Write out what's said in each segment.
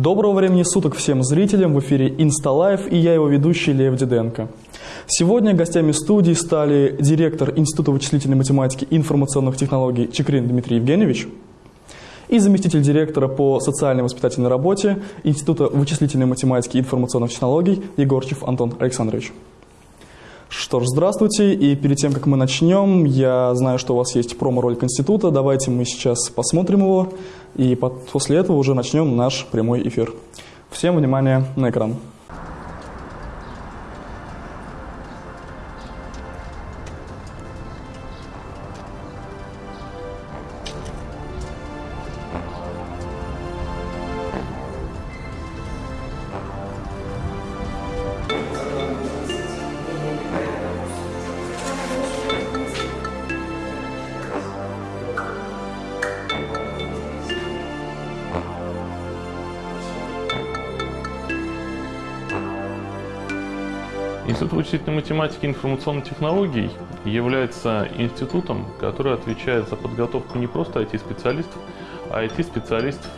Доброго времени суток всем зрителям, в эфире InstaLive и я его ведущий Лев Диденко. Сегодня гостями студии стали директор Института вычислительной математики и информационных технологий Чикрин Дмитрий Евгеньевич и заместитель директора по социальной воспитательной работе Института вычислительной математики и информационных технологий Егорчев Антон Александрович. Что ж, здравствуйте, и перед тем, как мы начнем, я знаю, что у вас есть промо-ролик института, давайте мы сейчас посмотрим его, и после этого уже начнем наш прямой эфир. Всем внимание на экран. Вычислительной математики и информационных технологий является институтом, который отвечает за подготовку не просто IT-специалистов, а IT-специалистов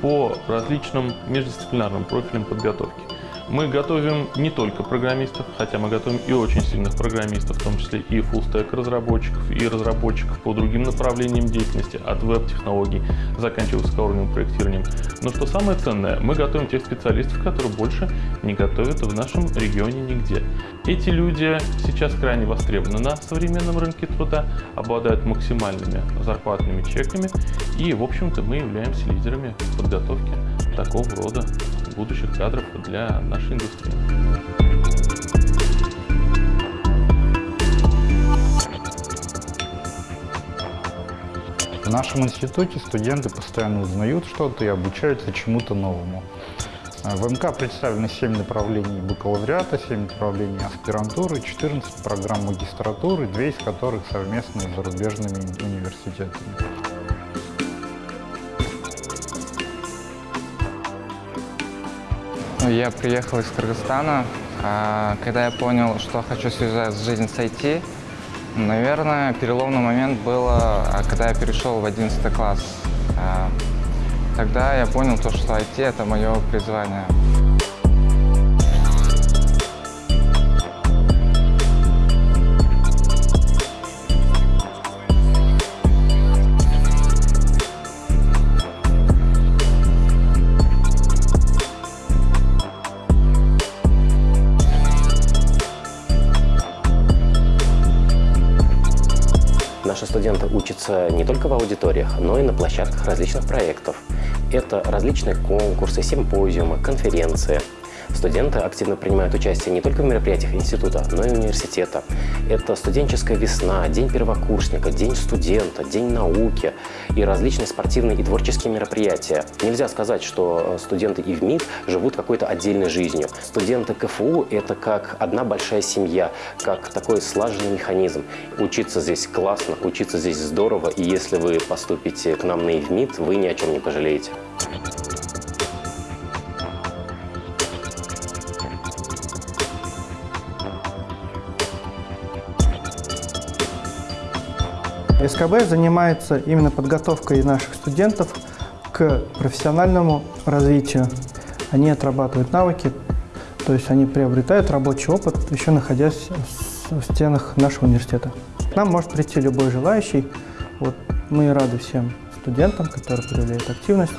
по различным междисциплинарным профилям подготовки. Мы готовим не только программистов, хотя мы готовим и очень сильных программистов, в том числе и full-stack разработчиков, и разработчиков по другим направлениям деятельности, от веб-технологий, заканчивая высокоуровневым проектированием. Но что самое ценное, мы готовим тех специалистов, которые больше не готовят в нашем регионе нигде. Эти люди сейчас крайне востребованы на современном рынке труда, обладают максимальными зарплатными чеками, и, в общем-то, мы являемся лидерами подготовки такого рода будущих кадров для нашей индустрии. В нашем институте студенты постоянно узнают что-то и обучаются чему-то новому. В МК представлены 7 направлений бакалавриата, 7 направлений аспирантуры, 14 программ магистратуры, две из которых совместны с зарубежными университетами. Я приехал из Кыргызстана. А, когда я понял, что хочу связать жизнь с IT, наверное, переломный момент был, а, когда я перешел в 11 класс. А, тогда я понял, то, что IT – это мое призвание. Студенты учатся не только в аудиториях, но и на площадках различных проектов. Это различные конкурсы, симпозиумы, конференции – Студенты активно принимают участие не только в мероприятиях института, но и университета. Это студенческая весна, день первокурсника, день студента, день науки и различные спортивные и творческие мероприятия. Нельзя сказать, что э, студенты и в МИД живут какой-то отдельной жизнью. Студенты КФУ – это как одна большая семья, как такой слаженный механизм. Учиться здесь классно, учиться здесь здорово, и если вы поступите к нам на ИВМИД, вы ни о чем не пожалеете. СКБ занимается именно подготовкой наших студентов к профессиональному развитию. Они отрабатывают навыки, то есть они приобретают рабочий опыт, еще находясь в стенах нашего университета. К нам может прийти любой желающий. Вот мы рады всем студентам, которые проявляют активность.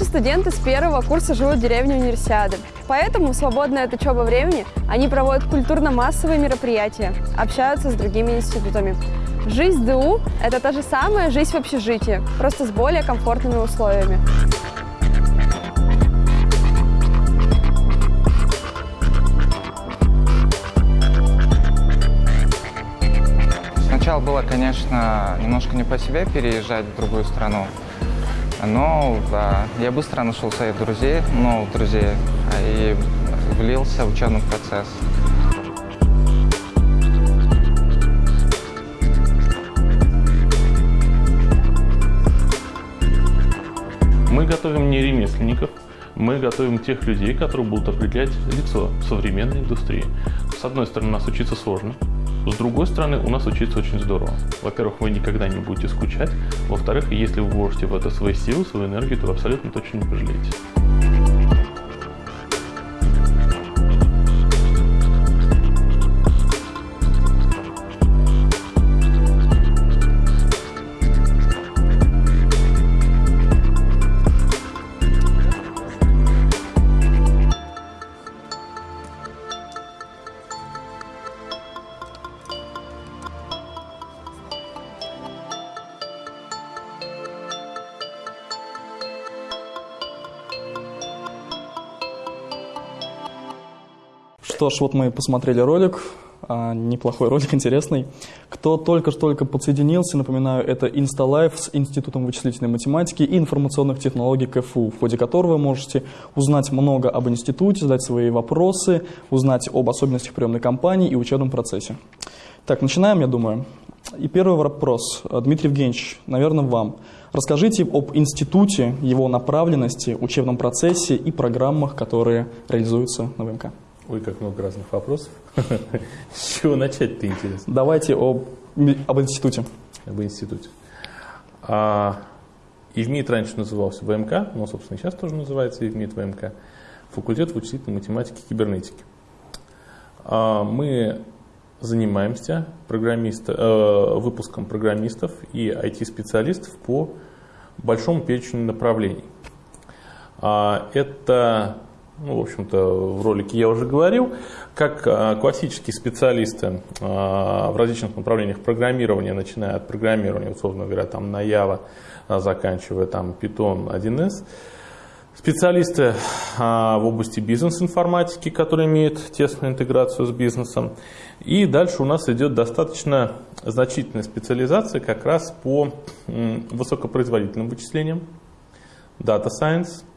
Наши студенты с первого курса живут в деревне Универсиады. Поэтому в свободное от учебы времени они проводят культурно-массовые мероприятия, общаются с другими институтами. Жизнь ДУ – это та же самая жизнь в общежитии, просто с более комфортными условиями. Сначала было, конечно, немножко не по себе переезжать в другую страну, но да, я быстро нашел своих друзей, новых друзей, и влился в учебный процесс. Мы готовим не ремесленников, мы готовим тех людей, которые будут определять лицо современной индустрии. С одной стороны, нас учиться сложно, С другой стороны, у нас учиться очень здорово. Во-первых, вы никогда не будете скучать. Во-вторых, если вы вложите в это свои силы, свою энергию, то вы абсолютно точно не пожалеете. Что ж, вот мы посмотрели ролик, а, неплохой ролик, интересный. Кто только-только подсоединился, напоминаю, это InstaLife с Институтом вычислительной математики и информационных технологий КФУ, в ходе которого вы можете узнать много об институте, задать свои вопросы, узнать об особенностях приемной кампании и учебном процессе. Так, начинаем, я думаю. И первый вопрос, Дмитрий Евгеньевич, наверное, вам. Расскажите об институте, его направленности, учебном процессе и программах, которые реализуются на ВМК. Ой, как много разных вопросов. С чего начать-то интересно? Давайте об, об институте. Об институте. А, ИВМИТ раньше назывался ВМК, но, собственно, сейчас тоже называется ИВМИТ ВМК. Факультет вычислительной математики и кибернетики. А, мы занимаемся программист, э, выпуском программистов и IT-специалистов по большому перечню направлений. А, это ну, в общем-то, в ролике я уже говорил, как а, классические специалисты а, в различных направлениях программирования, начиная от программирования, условно говоря, там на Java, а, заканчивая там Python 1С, специалисты в области бизнес-информатики, которые имеют тесную интеграцию с бизнесом. И дальше у нас идет достаточно значительная специализация как раз по высокопроизводительным вычислениям, Data Science –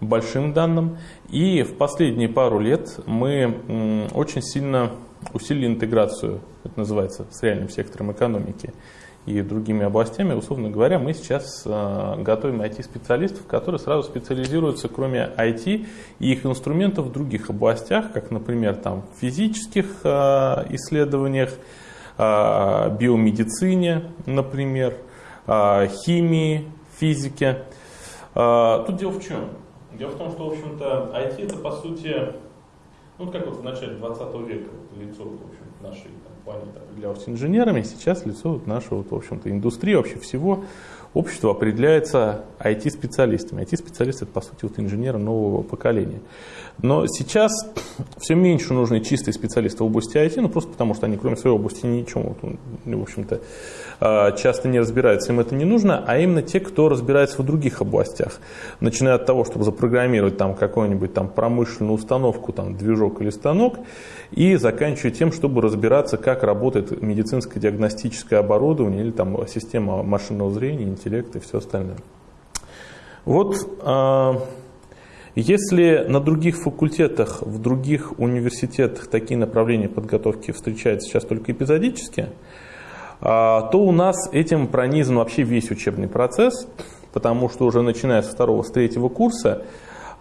большим данным. И в последние пару лет мы очень сильно усилили интеграцию, это называется, с реальным сектором экономики и другими областями. Условно говоря, мы сейчас э, готовим IT-специалистов, которые сразу специализируются, кроме IT и их инструментов в других областях, как, например, там, в физических э, исследованиях, э, биомедицине, например, химии, физике. Тут дело в чем? Дело в том, что, в общем-то, IT это, по сути, ну, как вот в начале 20 века вот, лицо, в общем, нашей там, определялось инженерами, сейчас лицо вот, нашей, вот, в общем-то, индустрии вообще всего общество определяется IT-специалистами. IT-специалисты – это, по сути, вот инженеры нового поколения. Но сейчас все меньше нужны чистые специалисты в области IT, ну просто потому что они, кроме своей области, ничего, в общем-то, часто не разбираются, им это не нужно, а именно те, кто разбирается в других областях. Начиная от того, чтобы запрограммировать там какую-нибудь там промышленную установку, там движок или станок, и заканчивая тем, чтобы разбираться, как работает медицинское диагностическое оборудование или там система машинного зрения, интеллекта и все остальное. Вот а, если на других факультетах, в других университетах такие направления подготовки встречаются сейчас только эпизодически, а, то у нас этим пронизан вообще весь учебный процесс, потому что уже начиная со второго, с третьего курса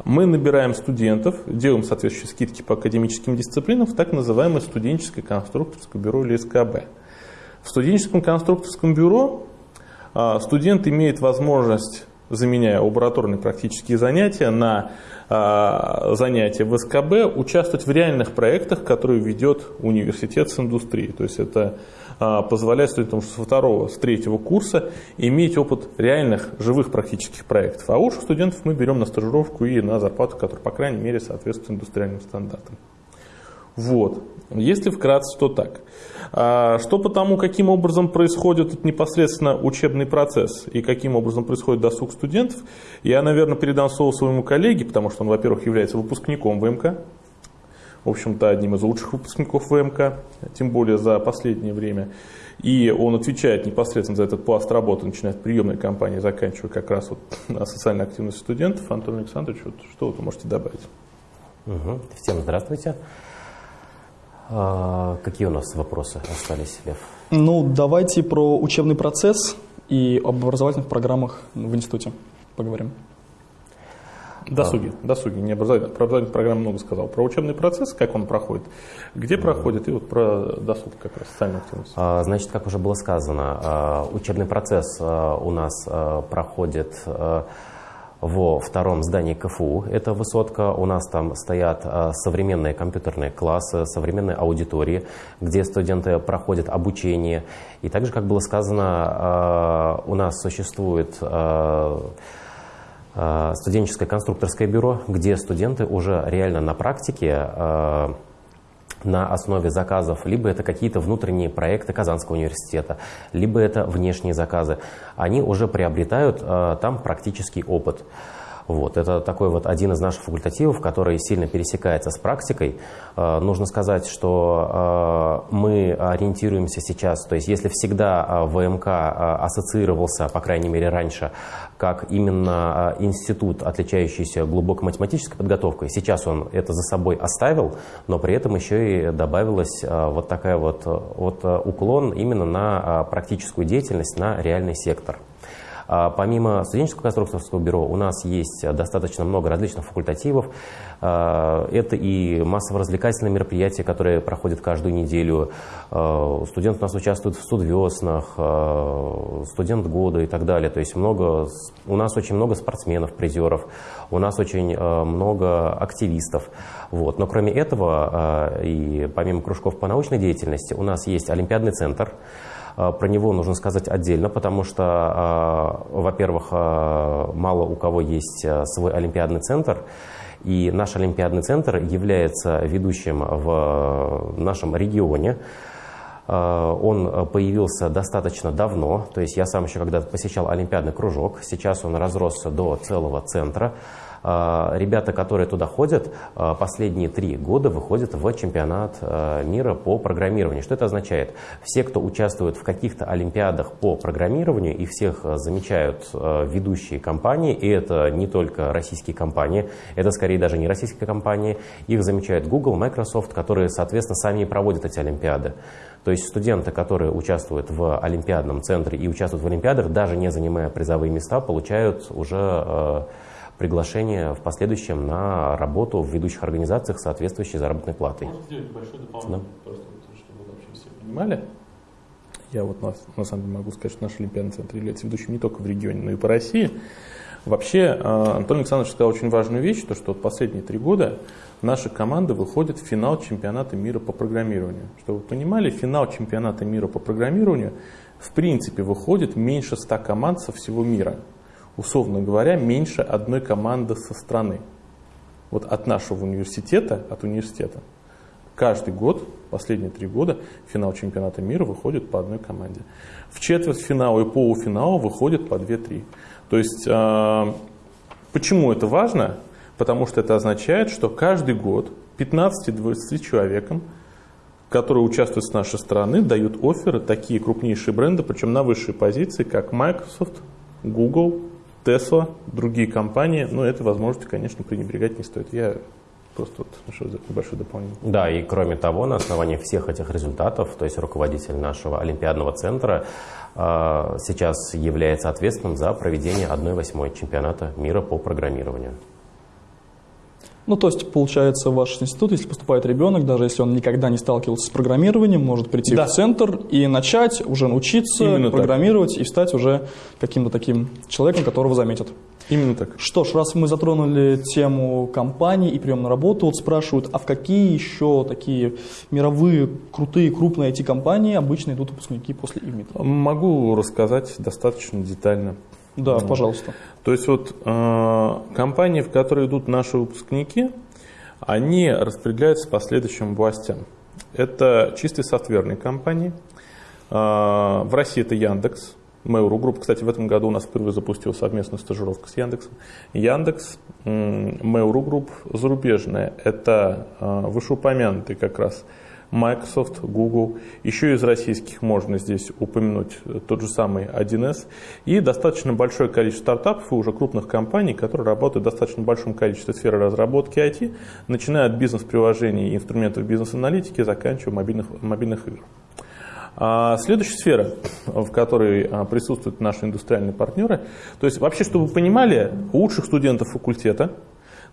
мы набираем студентов, делаем соответствующие скидки по академическим дисциплинам в так называемое студенческое конструкторское бюро или СКБ. В студенческом конструкторском бюро а, студент имеет возможность заменяя лабораторные практические занятия на э, занятия в СКБ, участвовать в реальных проектах, которые ведет университет с индустрией. То есть это позволяет студентам со второго, с третьего курса иметь опыт реальных, живых практических проектов. А лучших студентов мы берем на стажировку и на зарплату, которая, по крайней мере, соответствует индустриальным стандартам. Вот. Если вкратце, то так. А, что по тому, каким образом происходит непосредственно учебный процесс и каким образом происходит досуг студентов, я, наверное, передам слово своему коллеге, потому что он, во-первых, является выпускником ВМК, в общем-то, одним из лучших выпускников ВМК, тем более за последнее время. И он отвечает непосредственно за этот пласт работы, начиная от приемной кампании, заканчивая как раз вот на социальной активности студентов. Антон Александрович, вот что вы можете добавить? Угу. Всем здравствуйте. А, какие у нас вопросы остались, Лев? Ну, давайте про учебный процесс и об образовательных программах в институте поговорим. Досуги, досуги, не образовательные. Про образовательную программу много сказал. Про учебный процесс, как он проходит, где проходит, и вот про досуг как раз, социальную активность. А, Значит, как уже было сказано, а, учебный процесс а, у нас а, проходит а, во втором здании КФУ. Это высотка. У нас там стоят а, современные компьютерные классы, современные аудитории, где студенты проходят обучение. И также, как было сказано, а, у нас существует а, а, студенческое конструкторское бюро, где студенты уже реально на практике а, на основе заказов, либо это какие-то внутренние проекты Казанского университета, либо это внешние заказы, они уже приобретают а, там практический опыт. Вот, это такой вот один из наших факультативов, который сильно пересекается с практикой. Э, нужно сказать, что э, мы ориентируемся сейчас, то есть если всегда э, ВМК ассоциировался, по крайней мере раньше, как именно институт, отличающийся глубокой математической подготовкой, сейчас он это за собой оставил, но при этом еще и добавилась вот такая вот, вот уклон именно на практическую деятельность, на реальный сектор. А помимо студенческого конструкторского бюро у нас есть достаточно много различных факультативов. А, это и массово-развлекательные мероприятия, которые проходят каждую неделю. А, студенты у нас участвуют в студвеснах, студент года и так далее. То есть много, у нас очень много спортсменов, призеров, у нас очень много активистов. Вот. Но кроме этого, и помимо кружков по научной деятельности, у нас есть Олимпиадный центр, про него нужно сказать отдельно, потому что, а, во-первых, а, мало у кого есть свой олимпиадный центр, и наш олимпиадный центр является ведущим в нашем регионе. Он появился достаточно давно, то есть я сам еще когда-то посещал олимпиадный кружок, сейчас он разросся до целого центра. А, ребята, которые туда ходят, а, последние три года выходят в чемпионат а, мира по программированию. Что это означает? Все, кто участвует в каких-то олимпиадах по программированию, и всех замечают ведущие компании, и это не только российские компании, это скорее даже не российские компании, их замечают Google, Microsoft, которые, соответственно, сами и проводят эти олимпиады. То есть студенты, которые участвуют в Олимпиадном центре и участвуют в Олимпиадах, даже не занимая призовые места, получают уже приглашение в последующем на работу в ведущих организациях с соответствующей заработной платой. Можно сделать большое дополнение, да. просто чтобы вообще все понимали. Я вот на, на самом деле могу сказать, что наш Олимпиадный центр является ведущим не только в регионе, но и по России. Вообще, э, Антон Александрович сказал очень важную вещь, то, что вот последние три года наши команды выходят в финал чемпионата мира по программированию. Чтобы вы понимали, финал чемпионата мира по программированию в принципе выходит меньше 100 команд со всего мира условно говоря, меньше одной команды со страны. Вот от нашего университета, от университета, каждый год, последние три года, в финал чемпионата мира выходит по одной команде. В четвертьфинал и полуфинал выходит по 2-3. То есть, э, почему это важно? Потому что это означает, что каждый год 15-20 человекам, которые участвуют с нашей стороны, дают оферы такие крупнейшие бренды, причем на высшие позиции, как Microsoft, Google, Tesla, другие компании, но этой возможности, конечно, пренебрегать не стоит. Я просто вот небольшое дополнение. Да, и кроме того, на основании всех этих результатов, то есть руководитель нашего Олимпиадного центра э, сейчас является ответственным за проведение 1-8 чемпионата мира по программированию. Ну, то есть, получается, ваш институт, если поступает ребенок, даже если он никогда не сталкивался с программированием, может прийти да. в центр и начать уже научиться Именно программировать так. и стать уже каким-то таким человеком, которого заметят. Именно так. Что ж, раз мы затронули тему компаний и прием на работу, вот спрашивают, а в какие еще такие мировые крутые, крупные IT-компании обычно идут выпускники после ИМИТа? Могу рассказать достаточно детально. Да, вот. пожалуйста. То есть вот э, компании, в которые идут наши выпускники, они распределяются по следующим властям. Это чистые софтверные компании. Э, в России это Яндекс, Mail.ru Group. Кстати, в этом году у нас впервые запустил совместную стажировку с Яндексом. Яндекс, Mail.ru Group, зарубежная. Это э, вышеупомянутый как раз Microsoft, Google. Еще из российских можно здесь упомянуть тот же самый 1С. И достаточно большое количество стартапов и уже крупных компаний, которые работают в достаточно большом количестве сферы разработки IT, начиная от бизнес-приложений и инструментов бизнес-аналитики, заканчивая мобильных, мобильных игр. А следующая сфера, в которой а, присутствуют наши индустриальные партнеры, то есть вообще, чтобы вы понимали, лучших студентов факультета,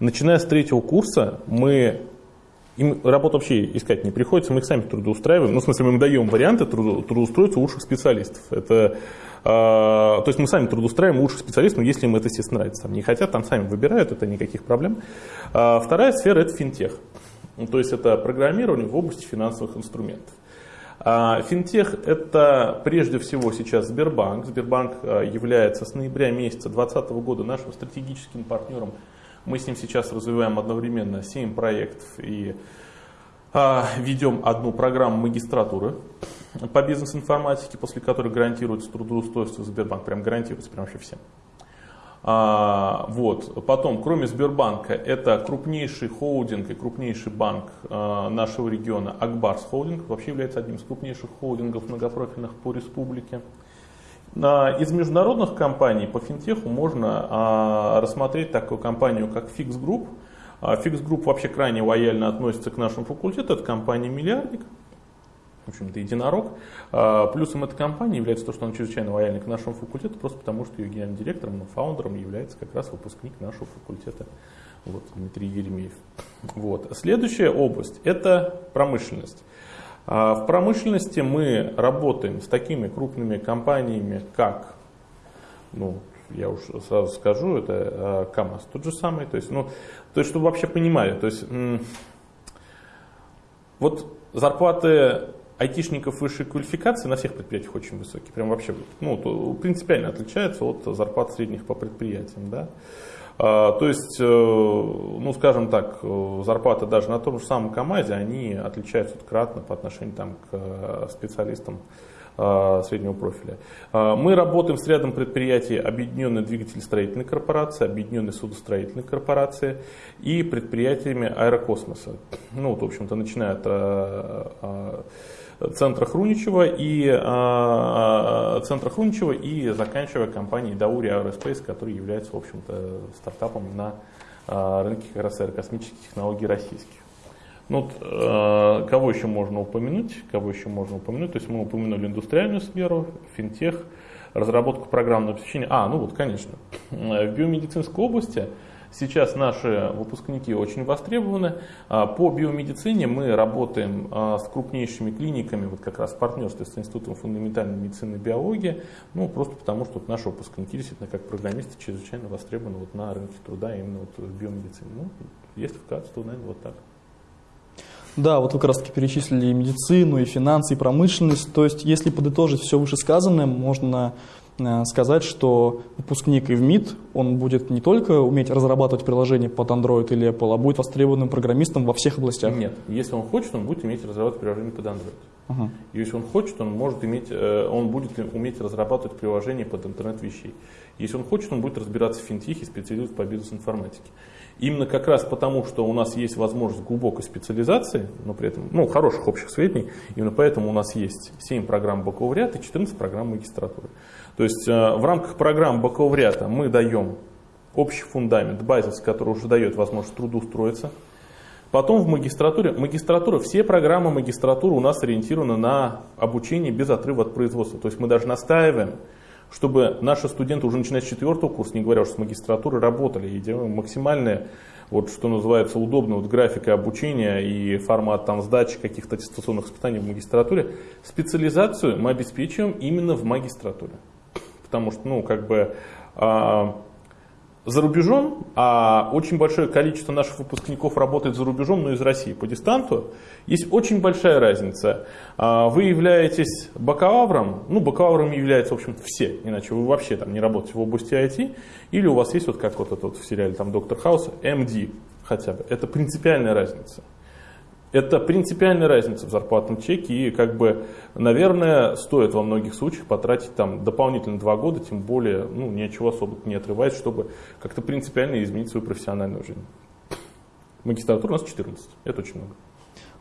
начиная с третьего курса, мы им работу вообще искать не приходится, мы их сами трудоустраиваем. Ну, в смысле, мы им даем варианты трудоустроиться у лучших специалистов. Это, э, то есть мы сами трудоустраиваем лучших специалистов, если им это, естественно, нравится. Там не хотят, там сами выбирают, это никаких проблем. А вторая сфера – это финтех. Ну, то есть это программирование в области финансовых инструментов. А финтех – это прежде всего сейчас Сбербанк. Сбербанк э, является с ноября месяца 2020 года нашим стратегическим партнером мы с ним сейчас развиваем одновременно 7 проектов и а, ведем одну программу магистратуры по бизнес-информатике, после которой гарантируется трудоустройство Сбербанк. Прям гарантируется, прям вообще всем. А, вот. Потом, кроме Сбербанка, это крупнейший холдинг и крупнейший банк а, нашего региона Акбарс Холдинг. Вообще является одним из крупнейших холдингов многопрофильных по республике. Из международных компаний по финтеху можно а, рассмотреть такую компанию, как Fix Group. Fix Group вообще крайне лояльно относится к нашему факультету, это компания «Миллиардник», в общем-то, единорог. А, плюсом этой компании является то, что она чрезвычайно лояльна к нашему факультету, просто потому что ее генеральным директором, ну, фаундером является как раз выпускник нашего факультета, вот, Дмитрий Еремеев. Вот. Следующая область – это промышленность. А в промышленности мы работаем с такими крупными компаниями, как, ну, я уж сразу скажу, это а, КАМАЗ тот же самый. То есть, ну, то есть, чтобы вообще понимали, то есть, вот зарплаты айтишников высшей квалификации на всех предприятиях очень высокие, прям вообще, ну, принципиально отличаются от зарплат средних по предприятиям, да. А, то есть, э, ну, скажем так, э, зарплаты даже на том же самом КАМАЗе, они отличаются кратно по отношению там, к э, специалистам среднего профиля. А, мы работаем с рядом предприятий Объединенной двигателестроительной корпорации, Объединенной судостроительной корпорации и предприятиями аэрокосмоса. Ну, вот, в общем-то, начиная от центра Хруничева и э, центра Хруничева и заканчивая компанией Даури Aerospace, который является, в общем-то, стартапом на э, рынке как раз аэрокосмических технологий российских. Ну, вот, э, кого еще можно упомянуть? Кого еще можно упомянуть? То есть мы упомянули индустриальную сферу, финтех, разработку программного обеспечения. А, ну вот, конечно, в биомедицинской области Сейчас наши выпускники очень востребованы. А, по биомедицине мы работаем а, с крупнейшими клиниками, вот как раз в партнерстве с Институтом фундаментальной медицины и биологии, ну, просто потому что вот наши выпускники действительно как программисты чрезвычайно востребованы вот на рынке труда именно вот в биомедицине. Ну, если вкратце, то, наверное, вот так. Да, вот вы как раз таки перечислили и медицину, и финансы, и промышленность. То есть, если подытожить все вышесказанное, можно Э, сказать, что выпускник ИВМИД, он будет не только уметь разрабатывать приложение под Android или Apple, а будет востребованным программистом во всех областях? Нет. Если он хочет, он будет уметь разрабатывать приложение под Android. Ага. Если он хочет, он, может иметь, э, он будет уметь разрабатывать приложение под интернет вещей. Если он хочет, он будет разбираться в финтехе, специализироваться по бизнес-информатике. Именно как раз потому, что у нас есть возможность глубокой специализации, но при этом ну, хороших общих сведений, именно поэтому у нас есть 7 программ бакалавриата и 14 программ магистратуры. То есть э, в рамках программ бакалавриата мы даем общий фундамент, базис, который уже дает возможность трудоустроиться. Потом в магистратуре, магистратура, все программы магистратуры у нас ориентированы на обучение без отрыва от производства. То есть мы даже настаиваем, чтобы наши студенты уже начиная с четвертого курса, не говоря уже с магистратуры, работали и делаем максимальное, вот что называется, удобно вот графика обучения и формат там сдачи каких-то аттестационных испытаний в магистратуре. Специализацию мы обеспечиваем именно в магистратуре потому что, ну, как бы а, за рубежом, а очень большое количество наших выпускников работает за рубежом, но из России по дистанту, есть очень большая разница. А, вы являетесь бакалавром, ну, бакалавром являются, в общем-то, все, иначе вы вообще там не работаете в области IT, или у вас есть, вот как вот этот вот в сериале там Доктор Хаус, MD хотя бы. Это принципиальная разница. Это принципиальная разница в зарплатном чеке и как бы, наверное, стоит во многих случаях потратить там дополнительно два года, тем более, ну, ничего особо не отрывать, чтобы как-то принципиально изменить свою профессиональную жизнь. Магистратура у нас 14, это очень много.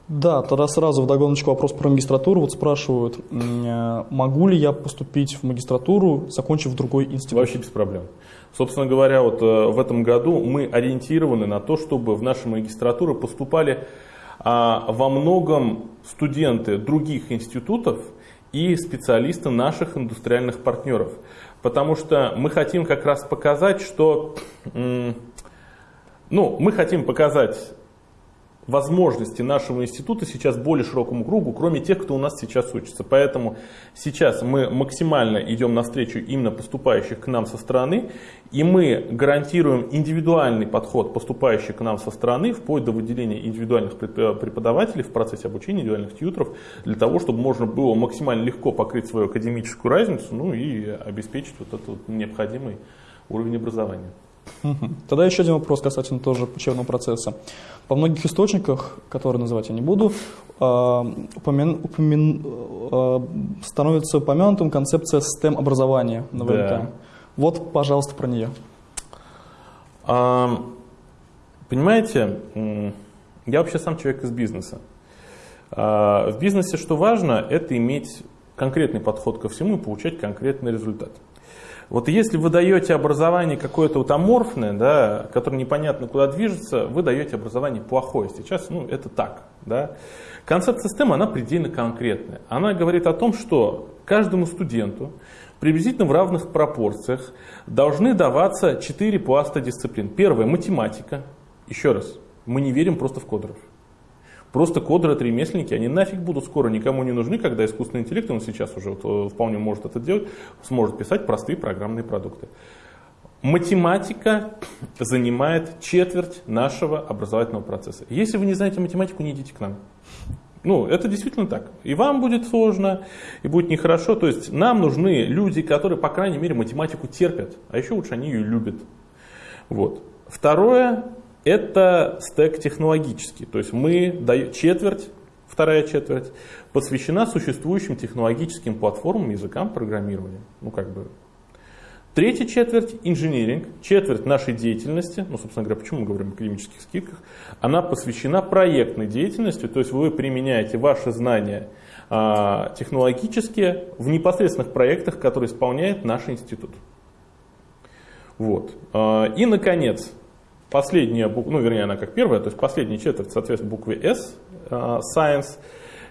Да, тогда сразу в догоночку вопрос про магистратуру. Вот спрашивают, э, могу ли я поступить в магистратуру, закончив другой институт? Вообще без проблем. Собственно говоря, вот э, в этом году мы ориентированы на то, чтобы в наши магистратуры поступали а во многом студенты других институтов и специалисты наших индустриальных партнеров. Потому что мы хотим как раз показать, что ну, мы хотим показать возможности нашего института сейчас более широкому кругу, кроме тех, кто у нас сейчас учится. Поэтому сейчас мы максимально идем навстречу именно поступающих к нам со стороны, и мы гарантируем индивидуальный подход поступающих к нам со стороны, вплоть до выделения индивидуальных преподавателей в процессе обучения, индивидуальных тьютеров, для того, чтобы можно было максимально легко покрыть свою академическую разницу, ну и обеспечить вот этот необходимый уровень образования. Тогда еще один вопрос касательно тоже учебного процесса. По многих источниках, которые называть я не буду, а, упомя... упомя... А, становится упомянутым концепция STEM-образования на ВМК. Да. Вот, пожалуйста, про нее. А, понимаете, я вообще сам человек из бизнеса. А, в бизнесе что важно, это иметь конкретный подход ко всему и получать конкретный результат. Вот если вы даете образование какое-то вот аморфное, да, которое непонятно куда движется, вы даете образование плохое. Сейчас ну, это так. Да. Концепция системы, она предельно конкретная. Она говорит о том, что каждому студенту приблизительно в равных пропорциях должны даваться четыре пласта дисциплин. Первое – математика. Еще раз, мы не верим просто в кодеров. Просто кодеры, ремесленники, они нафиг будут скоро никому не нужны, когда искусственный интеллект, он сейчас уже вот, э, вполне может это делать, сможет писать простые программные продукты. Математика занимает четверть нашего образовательного процесса. Если вы не знаете математику, не идите к нам. Ну, это действительно так. И вам будет сложно, и будет нехорошо. То есть нам нужны люди, которые, по крайней мере, математику терпят, а еще лучше они ее любят. Вот. Второе, это стек технологический, то есть мы даем четверть, вторая четверть, посвящена существующим технологическим платформам, языкам программирования. Ну, как бы. Третья четверть – инжиниринг, четверть нашей деятельности, ну, собственно говоря, почему мы говорим о академических скидках, она посвящена проектной деятельности, то есть вы применяете ваши знания а, технологические в непосредственных проектах, которые исполняет наш институт. Вот. А, и, наконец, последняя буква, ну вернее она как первая, то есть последняя четверть соответствует букве S, uh, Science,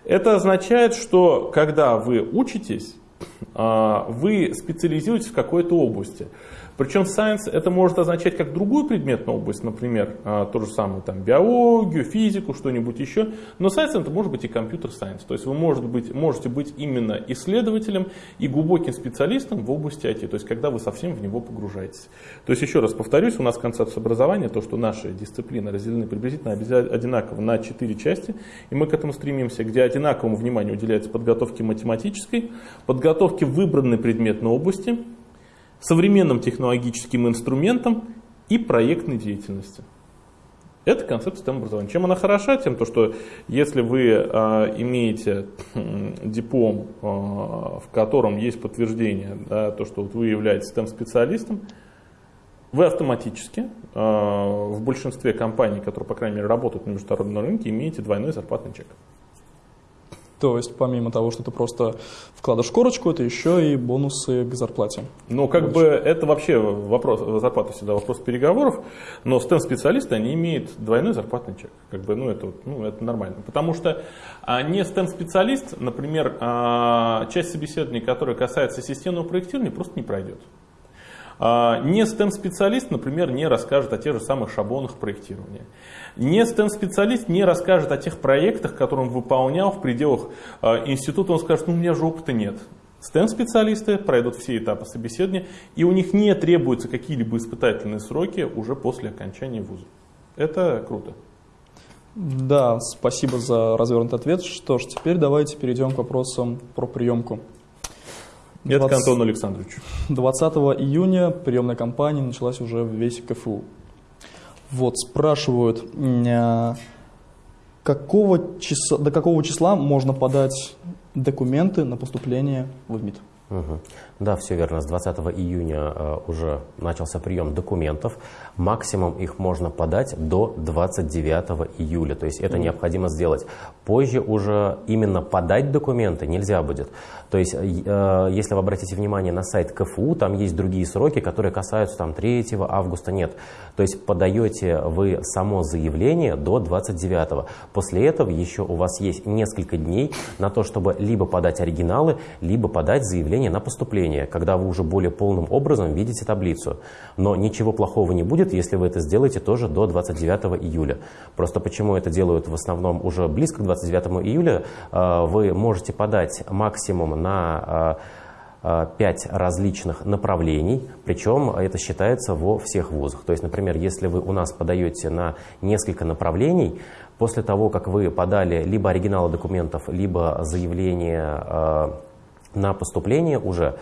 это означает, что когда вы учитесь, uh, вы специализируетесь в какой-то области. Причем science это может означать как другую предметную область, например, а, то же самое, там, биологию, физику, что-нибудь еще. Но science это может быть и компьютер science. То есть вы может быть, можете быть именно исследователем и глубоким специалистом в области IT, то есть когда вы совсем в него погружаетесь. То есть еще раз повторюсь, у нас концепция образования, то, что наши дисциплины разделены приблизительно одинаково на четыре части, и мы к этому стремимся, где одинаковому вниманию уделяется подготовке математической, подготовке выбранной предметной области, современным технологическим инструментам и проектной деятельности. Это концепция системы образования. Чем она хороша? Тем, то, что если вы э, имеете диплом, э, в котором есть подтверждение, да, то, что вот вы являетесь STEM-специалистом, вы автоматически э, в большинстве компаний, которые, по крайней мере, работают на международном рынке, имеете двойной зарплатный чек. То есть помимо того, что ты просто вкладываешь корочку, это еще и бонусы к зарплате. Ну, как Больше. бы это вообще вопрос, зарплата всегда вопрос переговоров, но STEM-специалисты, они имеют двойной зарплатный чек. Как бы, ну, это, ну, это нормально. Потому что а, не STEM-специалист, например, а, часть собеседований, которая касается системного проектирования, просто не пройдет. А, не STEM-специалист, например, не расскажет о тех же самых шаблонах проектирования. Не STEM-специалист не расскажет о тех проектах, которые он выполнял в пределах э, института, он скажет, ну у меня же опыта нет. STEM-специалисты пройдут все этапы собеседования, и у них не требуются какие-либо испытательные сроки уже после окончания вуза. Это круто. Да, спасибо за развернутый ответ. Что ж, теперь давайте перейдем к вопросам про приемку. Это 20... к Антону Александровичу. 20 июня приемная кампания началась уже в весь КФУ. Вот, спрашивают, а, какого числа, до какого числа можно подать документы на поступление в МИД? Угу. Да, все верно. С 20 июня э, уже начался прием документов. Максимум их можно подать до 29 июля. То есть это необходимо сделать. Позже уже именно подать документы нельзя будет. То есть, э, если вы обратите внимание на сайт КФУ, там есть другие сроки, которые касаются там 3 августа. Нет. То есть подаете вы само заявление до 29. После этого еще у вас есть несколько дней на то, чтобы либо подать оригиналы, либо подать заявление на поступление, когда вы уже более полным образом видите таблицу. Но ничего плохого не будет, если вы это сделаете тоже до 29 июля. Просто почему это делают в основном уже близко к 29 июля, э, вы можете подать максимум на 5 э, различных направлений, причем это считается во всех вузах. То есть, например, если вы у нас подаете на несколько направлений, после того, как вы подали либо оригиналы документов, либо заявление э, на поступление уже,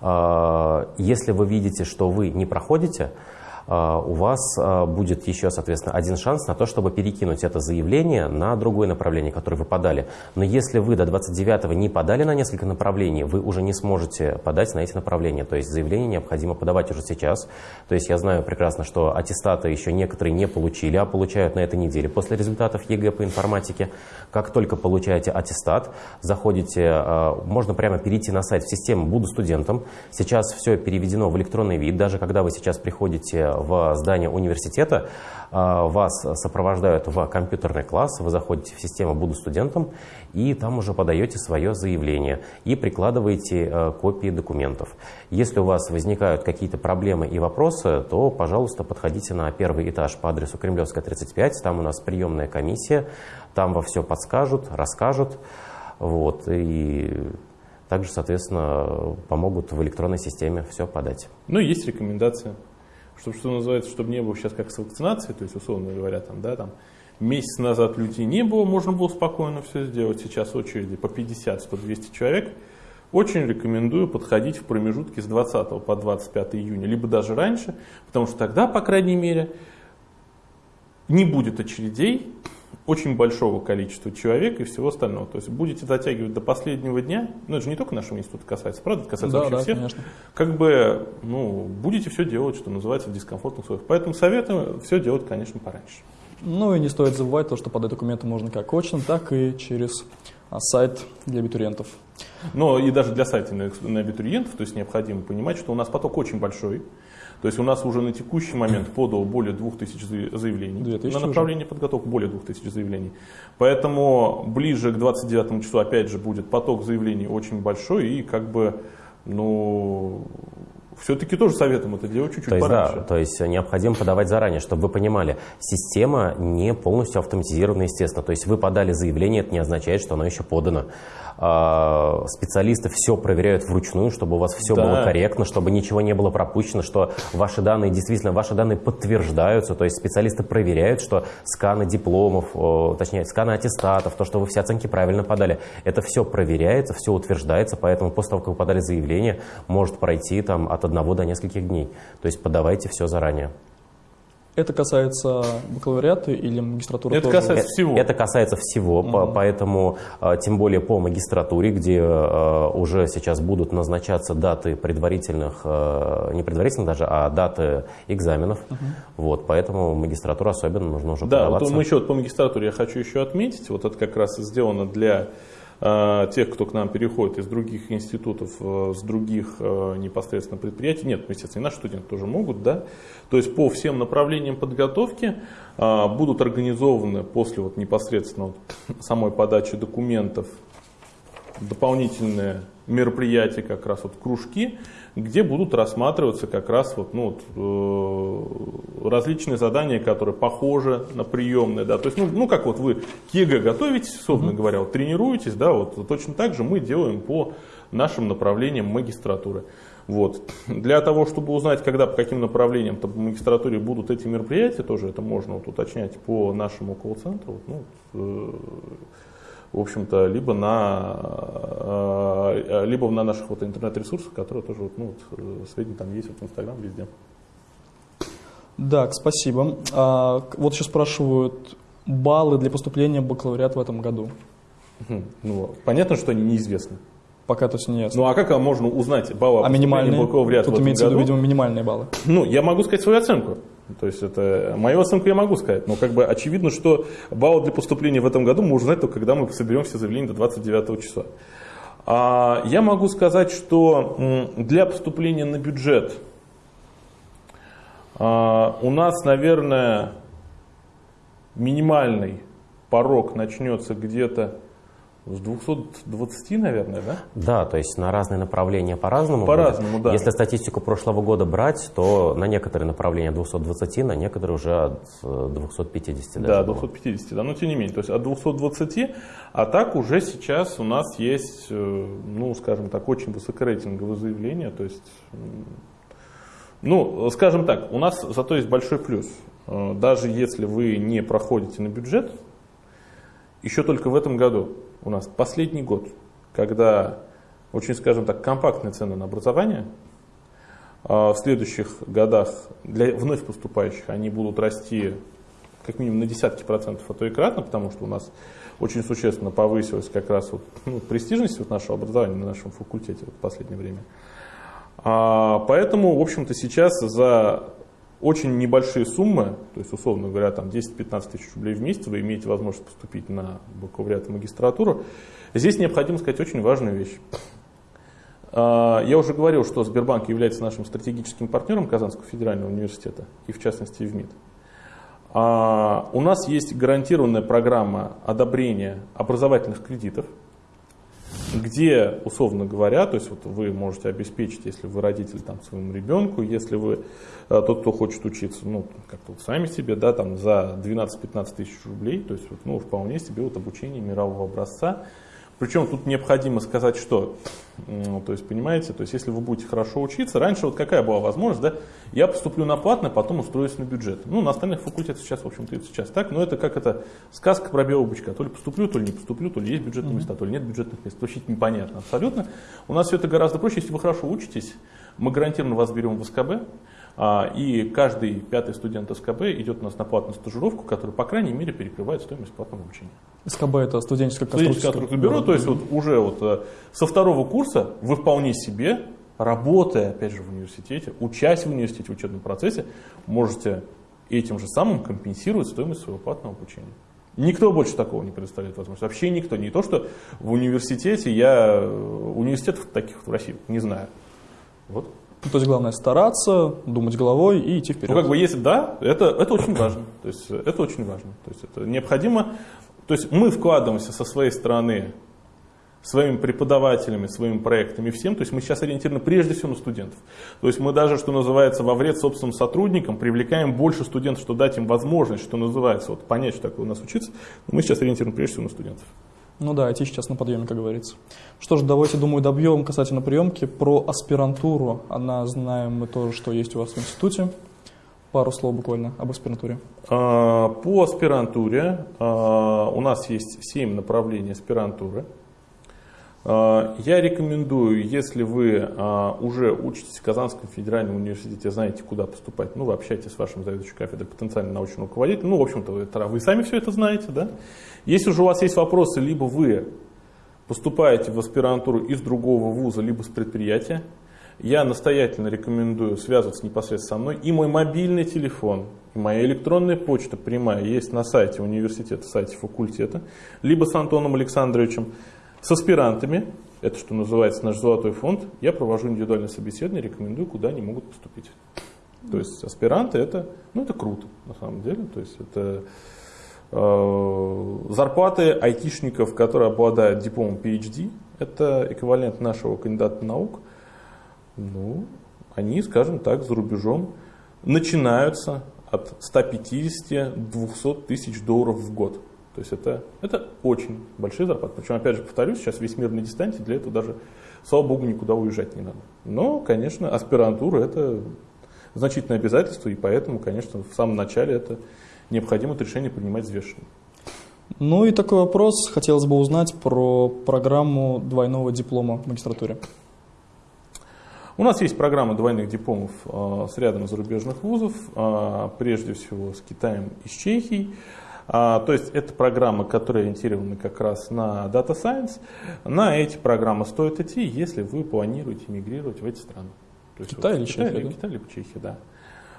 э, если вы видите, что вы не проходите, а, у вас а, будет еще, соответственно, один шанс на то, чтобы перекинуть это заявление на другое направление, которое вы подали. Но если вы до 29-го не подали на несколько направлений, вы уже не сможете подать на эти направления. То есть заявление необходимо подавать уже сейчас. То есть я знаю прекрасно, что аттестаты еще некоторые не получили, а получают на этой неделе. После результатов ЕГЭ по информатике, как только получаете аттестат, заходите, а, можно прямо перейти на сайт в систему «Буду студентом». Сейчас все переведено в электронный вид. Даже когда вы сейчас приходите в здание университета, а, вас сопровождают в компьютерный класс, вы заходите в систему «Буду студентом» и там уже подаете свое заявление и прикладываете а, копии документов. Если у вас возникают какие-то проблемы и вопросы, то, пожалуйста, подходите на первый этаж по адресу Кремлевская, 35, там у нас приемная комиссия, там во все подскажут, расскажут, вот, и также, соответственно, помогут в электронной системе все подать. Ну, есть рекомендация чтобы, что называется, чтобы не было сейчас как с вакцинацией, то есть, условно говоря, там, да, там, месяц назад людей не было, можно было спокойно все сделать, сейчас очереди по 50, 100, 200 человек. Очень рекомендую подходить в промежутке с 20 по 25 июня, либо даже раньше, потому что тогда, по крайней мере, не будет очередей, очень большого количества человек и всего остального. То есть будете затягивать до последнего дня, ну это же не только нашего института касается, правда, это касается да, вообще да, всех. Конечно. Как бы, ну, будете все делать, что называется, в дискомфортных условиях. Поэтому советую все делать, конечно, пораньше. Ну и не стоит забывать то, что подать документы можно как очно, так и через а, сайт для абитуриентов. Но и даже для сайта на абитуриентов, то есть необходимо понимать, что у нас поток очень большой. То есть у нас уже на текущий момент подало более 2000 заявлений. 2000 на направление уже. подготовки более 2000 заявлений. Поэтому ближе к 29 числу опять же будет поток заявлений очень большой и как бы, ну, все-таки тоже советуем это делать чуть-чуть то есть, пораньше. Да, то есть необходимо подавать заранее, чтобы вы понимали, система не полностью автоматизирована, естественно. То есть вы подали заявление, это не означает, что оно еще подано. А, специалисты все проверяют вручную, чтобы у вас все да. было корректно, чтобы ничего не было пропущено, что ваши данные действительно, ваши данные подтверждаются, то есть специалисты проверяют, что сканы дипломов, точнее сканы аттестатов, то, что вы все оценки правильно подали, это все проверяется, все утверждается, поэтому после того, как вы подали заявление, может пройти там от одного до нескольких дней. То есть подавайте все заранее. Это касается бакалавриата или магистратуры Это тоже? касается всего. Это касается всего, угу. поэтому а, тем более по магистратуре, где а, уже сейчас будут назначаться даты предварительных, не предварительных даже, а даты экзаменов. Угу. Вот, поэтому магистратура особенно нужно уже да, подаваться. Да, вот мы еще вот по магистратуре я хочу еще отметить, вот это как раз сделано для Э, тех, кто к нам переходит из других институтов, э, с других э, непосредственно предприятий, нет, естественно, и наши студенты тоже могут, да, то есть по всем направлениям подготовки будут организованы после вот непосредственно вот самой подачи документов дополнительные мероприятия, как раз вот кружки, где будут рассматриваться как раз вот, ну, вот, э, различные задания, которые похожи на приемные. Да? То есть, ну, ну как вот вы к ЕГЭ готовитесь, собственно mm-hmm. говоря, вот, тренируетесь, да, вот, точно так же мы делаем по нашим направлениям магистратуры. Вот. Для того, чтобы узнать, когда по каким направлениям по магистратуре будут эти мероприятия, тоже это можно вот, уточнять по нашему колл-центру. Вот, ну, э, в общем-то, либо на, э, либо на наших вот интернет-ресурсах, которые тоже, вот, ну, вот, э, сведения там есть, вот, в Инстаграм, везде. Да, спасибо. А, вот еще спрашивают, баллы для поступления в бакалавриат в этом году? Ну, понятно, что они неизвестны. Пока то есть нет. Ну а как можно узнать баллы а минимальные? Тут имеется в виду, видимо, минимальные баллы. Ну, я могу сказать свою оценку. То есть это мою оценку я могу сказать, но как бы очевидно, что баллы для поступления в этом году мы узнаем только когда мы соберем все заявления до 29 числа. А я могу сказать, что для поступления на бюджет а, у нас, наверное, минимальный порог начнется где-то с 220, наверное, да? Да, то есть на разные направления по-разному. По-разному, да. Если статистику прошлого года брать, то на некоторые направления 220, на некоторые уже от 250 даже. Да, 250, да, но тем не менее, то есть от 220, а так уже сейчас у нас есть, э, ну, скажем так, очень высокорейтинговые заявления, то есть, ну, скажем так, у нас зато есть большой плюс. Э, даже если вы не проходите на бюджет, еще только в этом году у нас последний год, когда очень, скажем так, компактные цены на образование, а в следующих годах для вновь поступающих они будут расти как минимум на десятки процентов, а то и кратно, потому что у нас очень существенно повысилась как раз вот, ну, престижность вот нашего образования на нашем факультете вот в последнее время. А, поэтому, в общем-то, сейчас за очень небольшие суммы, то есть, условно говоря, там 10-15 тысяч рублей в месяц, вы имеете возможность поступить на бакалавриат и магистратуру. Здесь необходимо сказать очень важную вещь. А, я уже говорил, что Сбербанк является нашим стратегическим партнером Казанского федерального университета, и в частности в МИД. А, у нас есть гарантированная программа одобрения образовательных кредитов – где, условно говоря, то есть вот вы можете обеспечить, если вы родитель там, своему ребенку, если вы э, тот, кто хочет учиться, ну, как-то вот сами себе, да, там за 12-15 тысяч рублей, то есть вот, ну, вполне себе вот обучение мирового образца, причем тут необходимо сказать, что, то есть, понимаете, то есть, если вы будете хорошо учиться, раньше вот какая была возможность, да, я поступлю на платное, потом устроюсь на бюджет. Ну, на остальных факультетах сейчас, в общем-то, сейчас так, но это как это сказка про белого бычка. То ли поступлю, то ли не поступлю, то ли есть бюджетные места, то ли нет бюджетных мест. Вообще непонятно абсолютно. У нас все это гораздо проще, если вы хорошо учитесь, мы гарантированно вас берем в СКБ, и каждый пятый студент СКБ идет у нас на платную стажировку, которая, по крайней мере, перекрывает стоимость платного обучения. СКБ это студенческое конструкторское бюро. То есть вот уже вот э, со второго курса вы вполне себе, работая, опять же, в университете, учась в университете в учебном процессе, можете этим же самым компенсировать стоимость своего платного обучения. Никто больше такого не предоставляет возможность. Вообще никто. Не то, что в университете я... Э, университетов таких в России не знаю. Вот. Ну, то есть главное стараться, думать головой и идти вперед. Ну, как бы если да, это, это очень важно. То есть это очень важно. То есть это необходимо. То есть мы вкладываемся со своей стороны своими преподавателями, своими проектами, всем. То есть мы сейчас ориентированы прежде всего на студентов. То есть мы даже, что называется, во вред собственным сотрудникам привлекаем больше студентов, что дать им возможность, что называется, вот понять, что такое у нас учиться. Мы сейчас ориентированы прежде всего на студентов. Ну да, IT сейчас на подъеме, как говорится. Что ж, давайте, думаю, добьем касательно приемки про аспирантуру. Она знаем мы тоже, что есть у вас в институте. Пару слов буквально об аспирантуре. А, по аспирантуре а, у нас есть 7 направлений аспирантуры. А, я рекомендую, если вы а, уже учитесь в Казанском федеральном университете, знаете, куда поступать, ну, вы общаетесь с вашим заведующим кафедрой, потенциальным научным руководителем, ну, в общем-то, вы сами все это знаете, да? Если уже у вас есть вопросы, либо вы поступаете в аспирантуру из другого вуза, либо с предприятия, я настоятельно рекомендую связываться непосредственно со мной. И мой мобильный телефон, и моя электронная почта прямая есть на сайте университета, сайте факультета, либо с Антоном Александровичем. С аспирантами, это что называется наш золотой фонд, я провожу индивидуальное собеседование, рекомендую, куда они могут поступить. То есть аспиранты это, ну это круто на самом деле, то есть это э, зарплаты айтишников, которые обладают дипломом PhD, это эквивалент нашего кандидата наук, ну, они, скажем так, за рубежом начинаются от 150-200 тысяч долларов в год. То есть это, это очень большие зарплаты. Причем, опять же, повторюсь, сейчас весь мир на дистанции, для этого даже, слава богу, никуда уезжать не надо. Но, конечно, аспирантура это значительное обязательство, и поэтому, конечно, в самом начале это необходимо это решение принимать взвешенно. Ну и такой вопрос, хотелось бы узнать про программу двойного диплома в магистратуре. У нас есть программа двойных дипломов э, с рядом зарубежных вузов, э, прежде всего с Китаем и с Чехией. А, то есть это программы, которые ориентированы как раз на Data Science. На эти программы стоит идти, если вы планируете мигрировать в эти страны. То есть Китай вот, или Китай, Чехия? Да? Китай либо Чехия, да.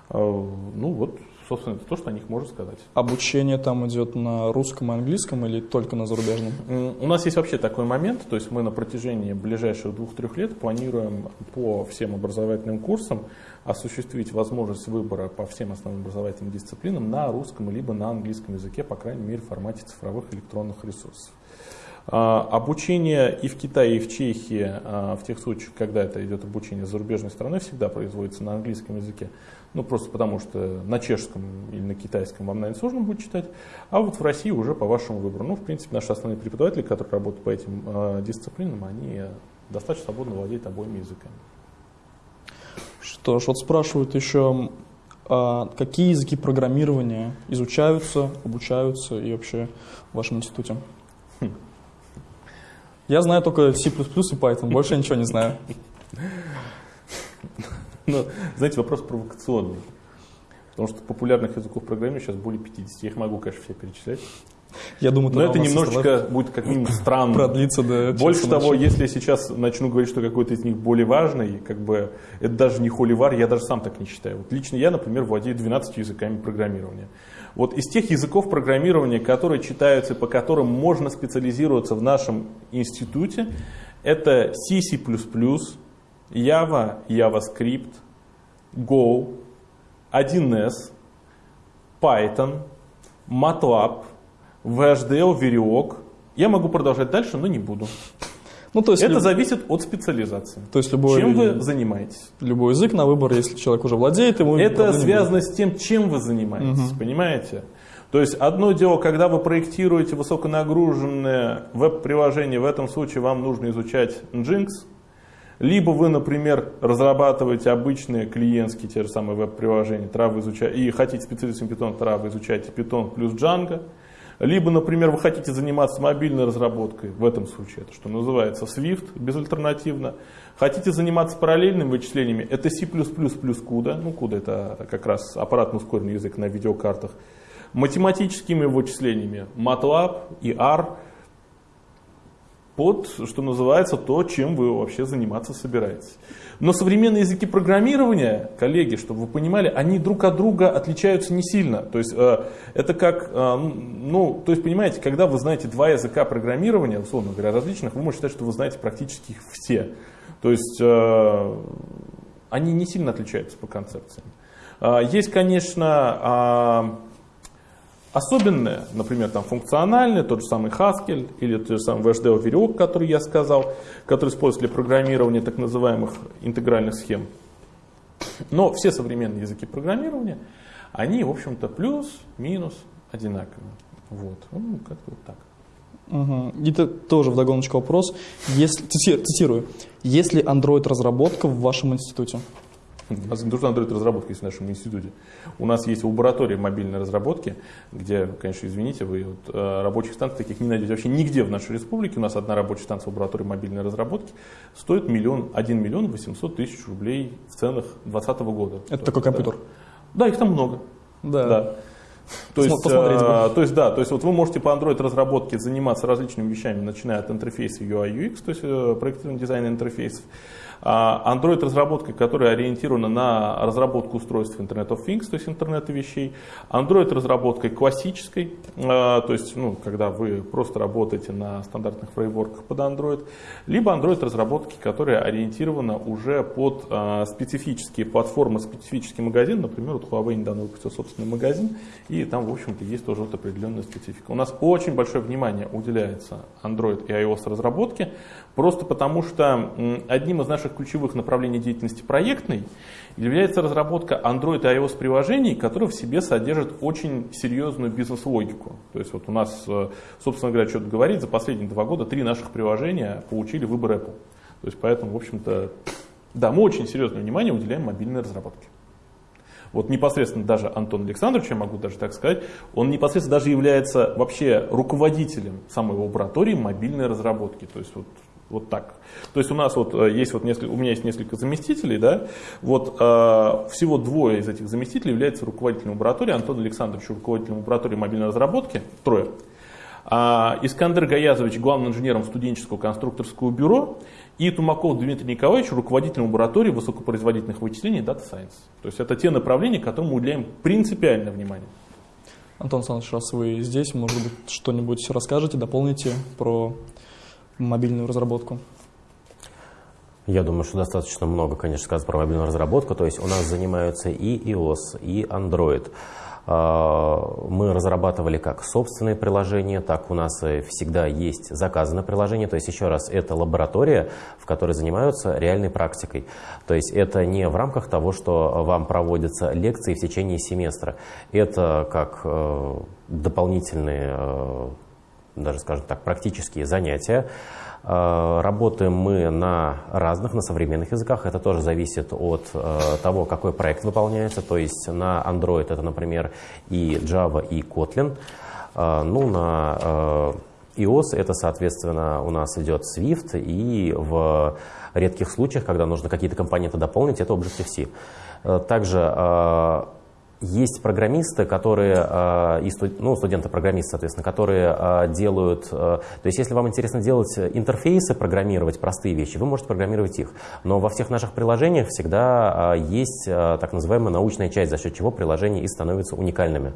А, ну вот, собственно, это то, что о них можно сказать. Обучение там идет на русском и английском или только на зарубежном? У нас есть вообще такой момент, то есть мы на протяжении ближайших двух-трех лет планируем по всем образовательным курсам осуществить возможность выбора по всем основным образовательным дисциплинам на русском либо на английском языке, по крайней мере, в формате цифровых электронных ресурсов. А, обучение и в Китае, и в Чехии, а, в тех случаях, когда это идет обучение зарубежной страной, всегда производится на английском языке. Ну, просто потому что на чешском или на китайском вам, наверное, сложно будет читать. А вот в России уже по вашему выбору. Ну, в принципе, наши основные преподаватели, которые работают по этим э, дисциплинам, они достаточно свободно владеют обоими языками. Что ж, вот спрашивают еще, а какие языки программирования изучаются, обучаются и вообще в вашем институте? Хм. Я знаю только C++ и Python, больше ничего не знаю. Ну, знаете, вопрос провокационный. Потому что популярных языков программирования сейчас более 50. Я их могу, конечно, все перечислять. Я думаю, Но это немножечко будет как минимум странно. Продлится до Больше того, если я сейчас начну говорить, что какой-то из них более важный, как бы это даже не холивар, я даже сам так не считаю. Вот лично я, например, владею 12 языками программирования. Вот из тех языков программирования, которые читаются, по которым можно специализироваться в нашем институте, это C, C++, Java, JavaScript, Go, 1С, Python, MATLAB, VHDL, Verilog. Я могу продолжать дальше, но не буду. Ну, то есть Это люб... зависит от специализации. То есть любой, чем вы занимаетесь? Любой язык на выбор, если человек уже владеет, ему Это связано с тем, чем вы занимаетесь, угу. понимаете? То есть одно дело, когда вы проектируете высоконагруженное веб-приложение, в этом случае вам нужно изучать Nginx, либо вы, например, разрабатываете обычные клиентские те же самые веб-приложения, Trava изучаете, и хотите специалистом Python, Trava изучаете Python плюс Django, либо, например, вы хотите заниматься мобильной разработкой, в этом случае это что называется Swift, безальтернативно. Хотите заниматься параллельными вычислениями, это C++ плюс CUDA, ну CUDA это как раз аппаратно ускоренный язык на видеокартах. Математическими вычислениями MATLAB и R – под, что называется, то, чем вы вообще заниматься собираетесь. Но современные языки программирования, коллеги, чтобы вы понимали, они друг от друга отличаются не сильно. То есть э, это как, э, ну, то есть понимаете, когда вы знаете два языка программирования, условно говоря, различных, вы можете считать, что вы знаете практически их все. То есть э, они не сильно отличаются по концепциям. Э, есть, конечно, особенное, например, там функциональное, тот же самый Haskell или тот же самый VHDL веревок, который я сказал, который используется для программирования так называемых интегральных схем. Но все современные языки программирования, они, в общем-то, плюс-минус одинаковые. Вот, ну, как-то вот так. Угу. Это тоже вдогоночку вопрос. Если, цитирую, есть ли Android-разработка в вашем институте? Нас не то, что Android разработка есть в нашем институте. У нас есть лаборатория мобильной разработки, где, конечно, извините, вы вот, э, рабочих станций таких не найдете вообще нигде в нашей республике. У нас одна рабочая станция лаборатории мобильной разработки стоит миллион, 1 миллион 800 тысяч рублей в ценах 2020 года. Это такой компьютер? Да. да, их там много. Да. да. То есть, э, то есть, да, то есть вот вы можете по Android разработке заниматься различными вещами, начиная от интерфейса UI UX, то есть э, проектирование дизайна интерфейсов, а Android разработка, которая ориентирована на разработку устройств Internet of Things, то есть интернета вещей. Android разработкой классической, а, то есть ну, когда вы просто работаете на стандартных фреймворках под Android, либо Android разработки, которая ориентирована уже под а, специфические платформы, специфический магазин. Например, вот Huawei недавно выпустил собственный магазин, и там, в общем-то, есть тоже вот определенная специфика. У нас очень большое внимание уделяется Android и iOS разработке, просто потому что одним из наших ключевых направлений деятельности проектной является разработка Android и iOS приложений, которые в себе содержат очень серьезную бизнес-логику. То есть вот у нас, э, собственно говоря, что-то говорить, за последние два года три наших приложения получили выбор Apple. То есть поэтому, в общем-то, да, мы очень серьезное внимание уделяем мобильной разработке. Вот непосредственно даже Антон Александрович, я могу даже так сказать, он непосредственно даже является вообще руководителем самой лаборатории мобильной разработки. То есть вот Вот так. То есть у нас вот э, есть вот несколько, у меня есть несколько заместителей, да, вот э, всего двое из этих заместителей являются руководителем лаборатории, Антон Александрович руководителем лаборатории мобильной разработки, трое. А Искандер Гаязович главным инженером студенческого конструкторского бюро и Тумаков Дмитрий Николаевич руководителем лаборатории высокопроизводительных вычислений Data Science. То есть это те направления, которым мы уделяем принципиальное внимание. Антон Александрович, раз вы здесь, может быть, что-нибудь расскажете, дополните про мобильную разработку? Я думаю, что достаточно много, конечно, сказать про мобильную разработку. То есть у нас занимаются и iOS, и Android. А, мы разрабатывали как собственные приложения, так у нас всегда есть заказанное приложение. То есть, еще раз, это лаборатория, в которой занимаются реальной практикой. То есть, это не в рамках того, что вам проводятся лекции в течение семестра. Это как э, дополнительные, э, даже, скажем так, практические занятия. Э, работаем мы на разных, на современных языках. Это тоже зависит от э, того, какой проект выполняется. То есть на Android это, например, и Java, и Kotlin. Э, ну, на iOS это, соответственно, у нас идет Swift, и в редких случаях, когда нужно какие-то компоненты дополнить, это Objective-C. Также есть программисты, которые, а, и ну, студенты-программисты, соответственно, которые а, делают, а, то есть если вам интересно делать интерфейсы, программировать простые вещи, вы можете программировать их. Но во всех наших приложениях всегда есть так называемая научная часть, за счет чего приложения и становятся уникальными.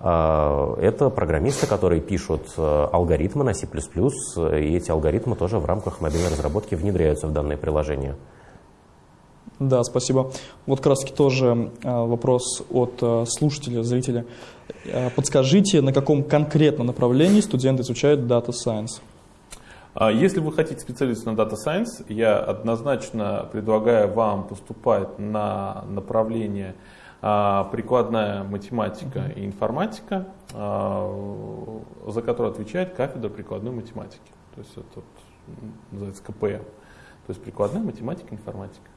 Это программисты, которые пишут алгоритмы на C++, и эти алгоритмы тоже в рамках мобильной разработки внедряются в данные приложения. Да, спасибо. Вот как раз таки тоже а, вопрос от а, слушателя, зрителя. А, подскажите, на каком конкретном направлении студенты изучают Data Science? Если вы хотите специалиста на Data Science, я однозначно предлагаю вам поступать на направление прикладная математика и информатика, за которое отвечает кафедра прикладной математики. То есть это называется КПМ. То есть прикладная математика и информатика.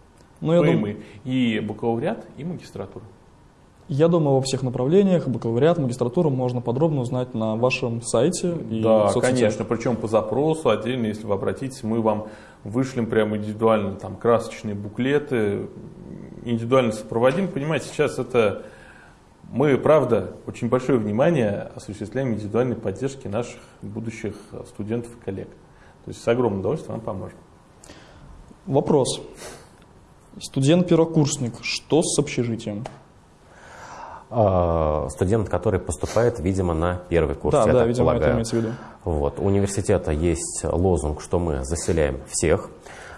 Ну, я дум... и бакалавриат, и магистратура. Я думаю, во всех направлениях, бакалавриат, магистратуру можно подробно узнать на вашем сайте и Да, соцсетях. конечно, причем по запросу отдельно, если вы обратитесь, мы вам вышлем прямо индивидуально там красочные буклеты, индивидуально сопроводим. Понимаете, сейчас это мы, правда, очень большое внимание осуществляем индивидуальной поддержки наших будущих студентов и коллег. То есть с огромным удовольствием вам поможем. Вопрос. Студент-первокурсник, что с общежитием? А, студент, который поступает, видимо, на первый курс, да, я да, видимо, полагаю. это имеется в виду. Вот. У университета есть лозунг, что мы заселяем всех.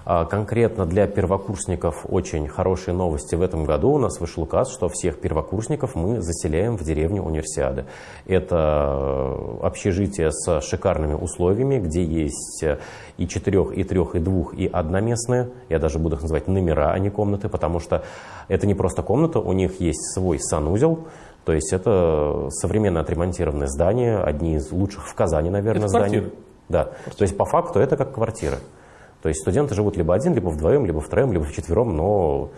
А, конкретно для первокурсников очень хорошие новости. В этом году у нас вышел указ, что всех первокурсников мы заселяем в деревню Универсиады. Это э, общежитие с шикарными условиями, где есть э, и четырех, и трех, и двух, и одноместные. Я даже буду их называть номера, а не комнаты, потому что это не просто комната, у них есть свой санузел, то есть это современно отремонтированное здание, одни из лучших в Казани, наверное, это зданий. Квартиры. Да, то есть по факту это как квартира. То есть студенты живут либо один, либо вдвоем, либо втроем, либо вчетвером, но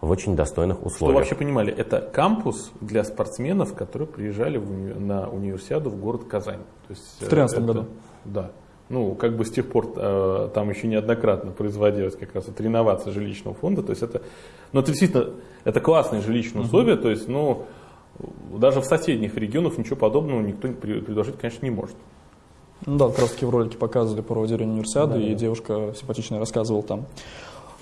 в очень достойных условиях. Чтобы вообще понимали, это кампус для спортсменов, которые приезжали в, на универсиаду в город Казань. То есть, в 2013 это, году? Да. Ну, как бы с тех пор э, там еще неоднократно производилась как раз это реновация жилищного фонда. То есть это, ну, это действительно, это классные жилищные условия. То есть, ну, даже в соседних регионах ничего подобного никто предложить, конечно, не может. Ну да, как раз таки в ролике показывали про деревню универсиады, да, и да. девушка симпатичная рассказывала там.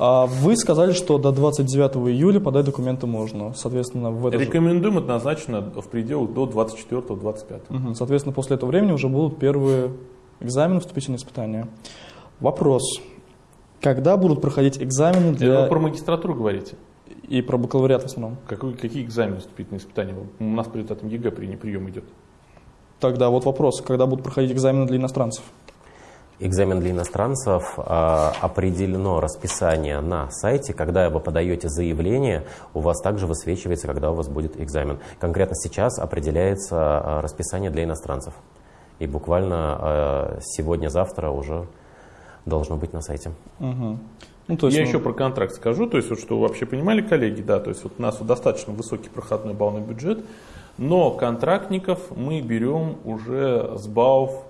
А вы сказали, что до 29 июля подать документы можно. Соответственно, в это Рекомендуем же... однозначно в пределах до 24-25. Угу. Соответственно, после этого времени уже будут первые экзамены, вступительные испытания. Вопрос. Когда будут проходить экзамены для... Вы про магистратуру говорите? И про бакалавриат в основном. Какой, какие экзамены вступительные испытания? У нас перед этим ЕГЭ прием идет. Тогда вот вопрос, когда будут проходить экзамены для иностранцев? Экзамен для иностранцев э, определено расписание на сайте. Когда вы подаете заявление, у вас также высвечивается, когда у вас будет экзамен. Конкретно сейчас определяется э, расписание для иностранцев. И буквально э, сегодня-завтра уже должно быть на сайте. Угу. Ну, то есть, Я ну... еще про контракт скажу, то есть, вот, что вы вообще понимали, коллеги, да, то есть вот у нас вот достаточно высокий проходной баллный бюджет, но контрактников мы берем уже с баллов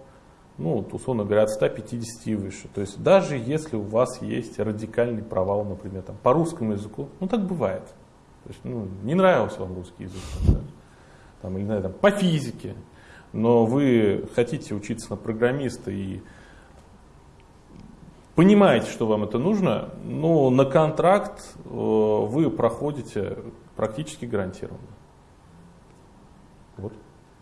ну, условно говоря, от 150 и выше. То есть даже если у вас есть радикальный провал, например, там, по русскому языку, ну так бывает. То есть, ну, не нравился вам русский язык, да? там, или, там, по физике, но вы хотите учиться на программиста и понимаете, что вам это нужно, но на контракт э, вы проходите практически гарантированно. Вот.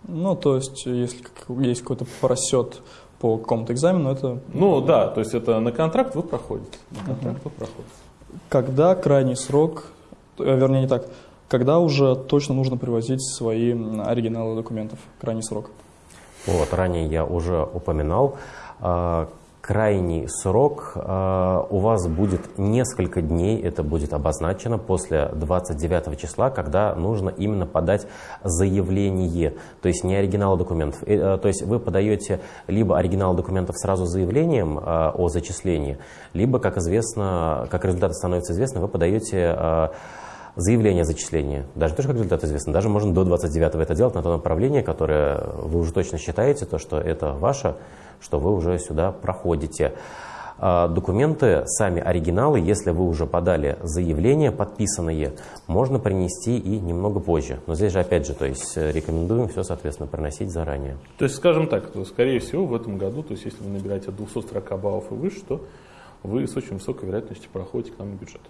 Ну, то есть, если есть какой-то просет по какому-то экзамену, это... Ну да, то есть это на контракт вы проходите. На контракт вы проходите. Когда крайний срок, э, вернее не так, когда уже точно нужно привозить свои оригиналы документов, крайний срок? Вот, ранее я уже упоминал, а, крайний срок э, у вас будет несколько дней, это будет обозначено после 29 числа, когда нужно именно подать заявление, то есть не оригинал документов. Э, то есть вы подаете либо оригинал документов сразу заявлением э, о зачислении, либо, как известно, как результаты становятся известны, вы подаете э, заявление о зачислении. Даже тоже как результат известно, даже можно до 29 это делать на то направление, которое вы уже точно считаете, то, что это ваше, что вы уже сюда проходите. А, документы, сами оригиналы, если вы уже подали заявление подписанные, можно принести и немного позже. Но здесь же опять же, то есть э, рекомендуем все, соответственно, приносить заранее. То есть, скажем так, то, скорее всего, в этом году, то есть если вы набираете от 240 баллов и выше, то вы с очень высокой вероятностью проходите к нам на бюджет.